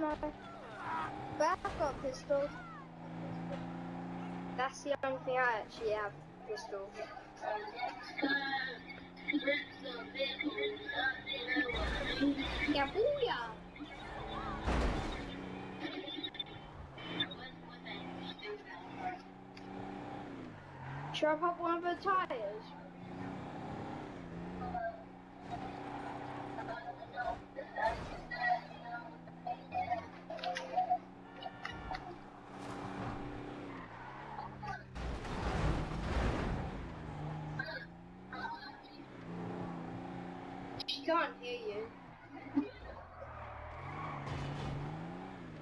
no. But I've got a pistol. That's the only thing I actually have, pistol. Yeah, booyah! Should I pop one of the tires? Can't hear you.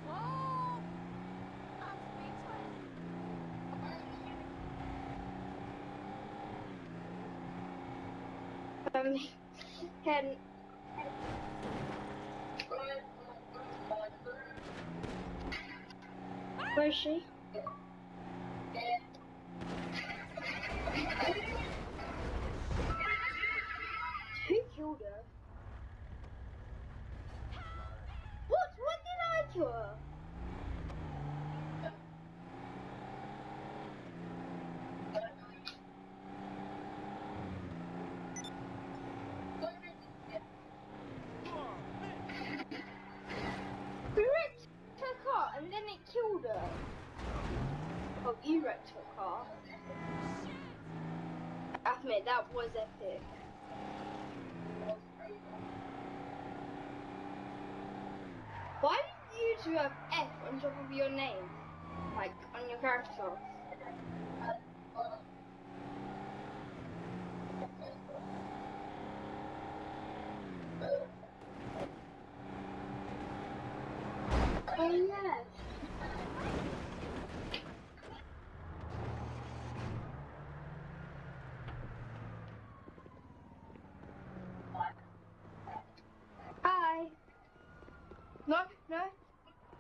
Whoa! Um, can where is she? Who killed her? We wrecked her car and then it killed her. Oh, you wrecked her car. Admit that was epic. Why you have F on top of your name? Like on your character? Oh yes. Hi. No, no,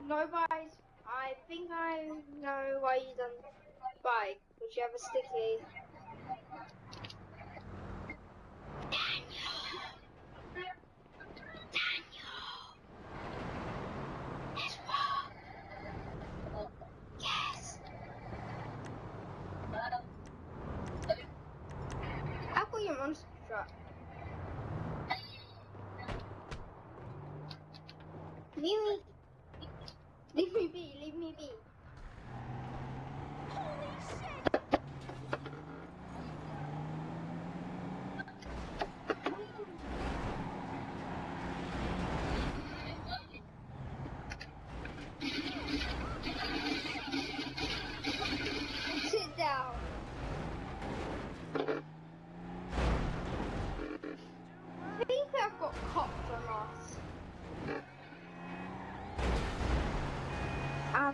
no buys. I think I know why you done buy. Because you have a sticky. Daniel. Daniel. It's wrong. Yes. I've your monster truck. Me. Leave me be. Leave me be.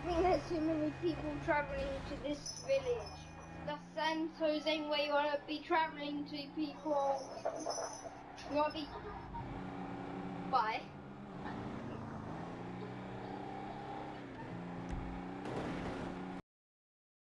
Think there's too many people traveling to this village. That's San Jose where you want to be traveling to people. You want to be. Bye.